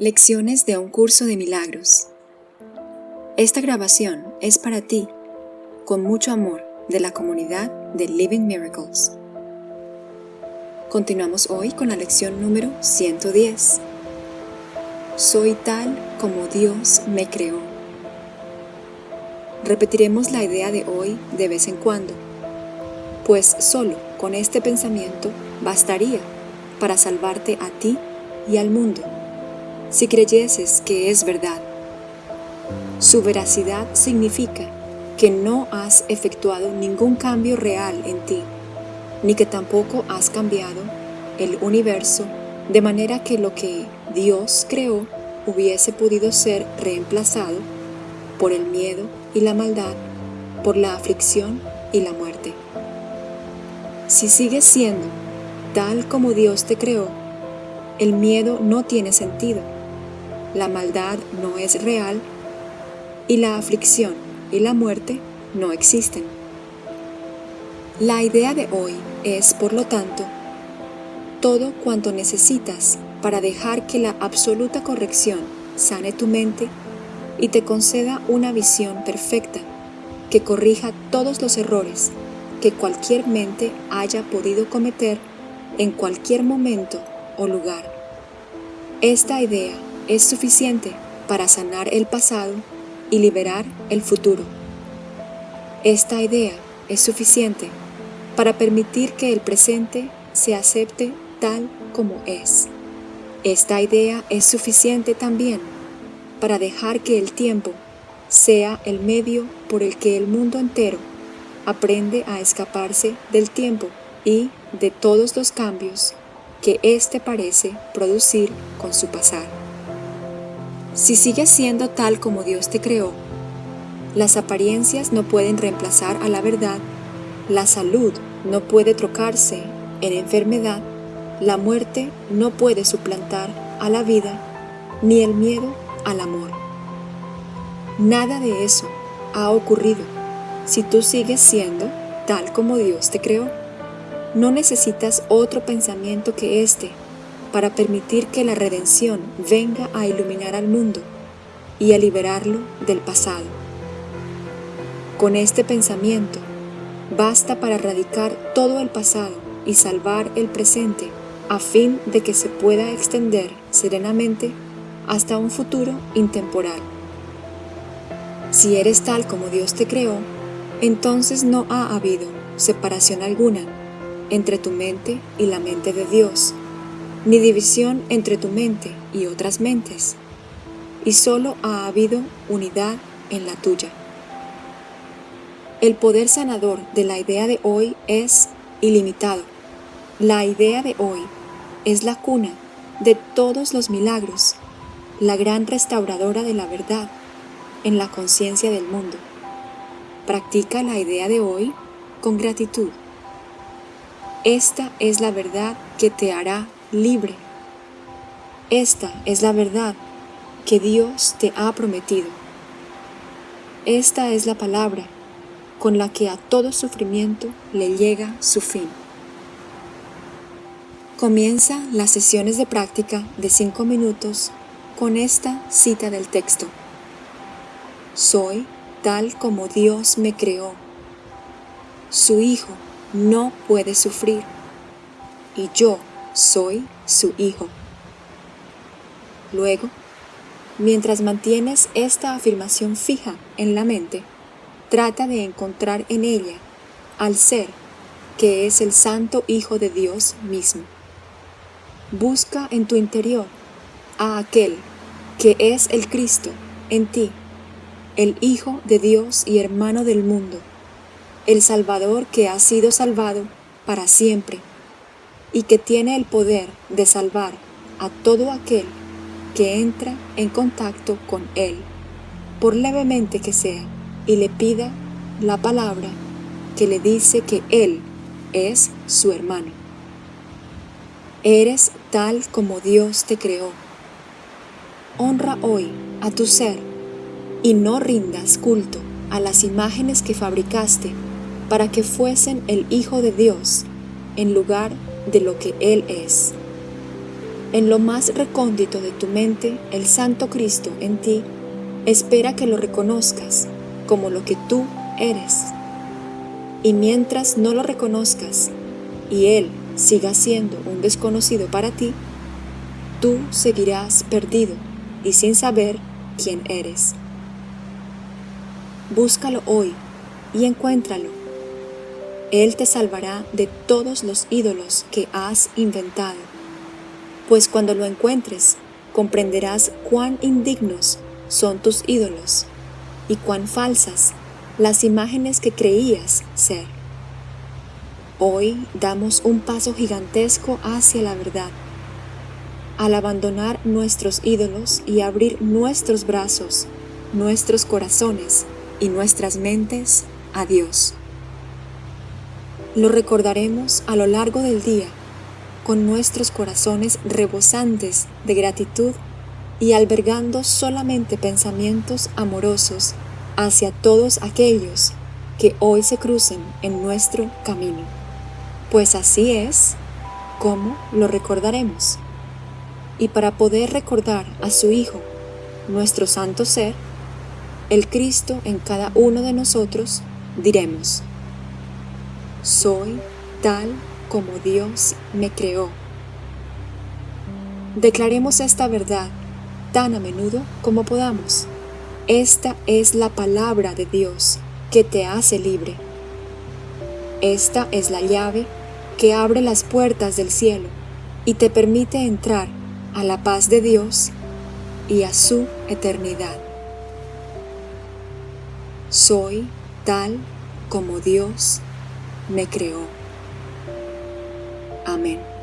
Lecciones de un curso de milagros. Esta grabación es para ti, con mucho amor, de la comunidad de Living Miracles. Continuamos hoy con la lección número 110. Soy tal como Dios me creó. Repetiremos la idea de hoy de vez en cuando, pues solo con este pensamiento bastaría para salvarte a ti y al mundo si creyeses que es verdad. Su veracidad significa que no has efectuado ningún cambio real en ti, ni que tampoco has cambiado el universo de manera que lo que Dios creó hubiese podido ser reemplazado por el miedo y la maldad, por la aflicción y la muerte. Si sigues siendo tal como Dios te creó, el miedo no tiene sentido la maldad no es real y la aflicción y la muerte no existen. La idea de hoy es, por lo tanto, todo cuanto necesitas para dejar que la absoluta corrección sane tu mente y te conceda una visión perfecta que corrija todos los errores que cualquier mente haya podido cometer en cualquier momento o lugar. Esta idea es suficiente para sanar el pasado y liberar el futuro. Esta idea es suficiente para permitir que el presente se acepte tal como es. Esta idea es suficiente también para dejar que el tiempo sea el medio por el que el mundo entero aprende a escaparse del tiempo y de todos los cambios que éste parece producir con su pasar. Si sigues siendo tal como Dios te creó, las apariencias no pueden reemplazar a la verdad, la salud no puede trocarse en enfermedad, la muerte no puede suplantar a la vida, ni el miedo al amor. Nada de eso ha ocurrido si tú sigues siendo tal como Dios te creó. No necesitas otro pensamiento que este para permitir que la redención venga a iluminar al mundo y a liberarlo del pasado. Con este pensamiento, basta para erradicar todo el pasado y salvar el presente a fin de que se pueda extender serenamente hasta un futuro intemporal. Si eres tal como Dios te creó, entonces no ha habido separación alguna entre tu mente y la mente de Dios, ni división entre tu mente y otras mentes, y solo ha habido unidad en la tuya. El poder sanador de la idea de hoy es ilimitado. La idea de hoy es la cuna de todos los milagros, la gran restauradora de la verdad en la conciencia del mundo. Practica la idea de hoy con gratitud. Esta es la verdad que te hará libre. Esta es la verdad que Dios te ha prometido. Esta es la palabra con la que a todo sufrimiento le llega su fin. Comienza las sesiones de práctica de cinco minutos con esta cita del texto. Soy tal como Dios me creó. Su Hijo no puede sufrir y yo soy su hijo. Luego, mientras mantienes esta afirmación fija en la mente, trata de encontrar en ella al ser que es el Santo Hijo de Dios mismo. Busca en tu interior a aquel que es el Cristo en ti, el Hijo de Dios y hermano del mundo, el Salvador que ha sido salvado para siempre y que tiene el poder de salvar a todo aquel que entra en contacto con Él, por levemente que sea, y le pida la palabra que le dice que Él es su hermano. Eres tal como Dios te creó. Honra hoy a tu ser y no rindas culto a las imágenes que fabricaste para que fuesen el Hijo de Dios en lugar de lo que Él es. En lo más recóndito de tu mente, el Santo Cristo en ti espera que lo reconozcas como lo que tú eres. Y mientras no lo reconozcas y Él siga siendo un desconocido para ti, tú seguirás perdido y sin saber quién eres. Búscalo hoy y encuéntralo. Él te salvará de todos los ídolos que has inventado, pues cuando lo encuentres comprenderás cuán indignos son tus ídolos y cuán falsas las imágenes que creías ser. Hoy damos un paso gigantesco hacia la verdad al abandonar nuestros ídolos y abrir nuestros brazos, nuestros corazones y nuestras mentes a Dios. Lo recordaremos a lo largo del día con nuestros corazones rebosantes de gratitud y albergando solamente pensamientos amorosos hacia todos aquellos que hoy se crucen en nuestro camino. Pues así es como lo recordaremos y para poder recordar a su Hijo, nuestro santo ser, el Cristo en cada uno de nosotros, diremos, soy tal como Dios me creó. Declaremos esta verdad tan a menudo como podamos. Esta es la palabra de Dios que te hace libre. Esta es la llave que abre las puertas del cielo y te permite entrar a la paz de Dios y a su eternidad. Soy tal como Dios me creó. Amén.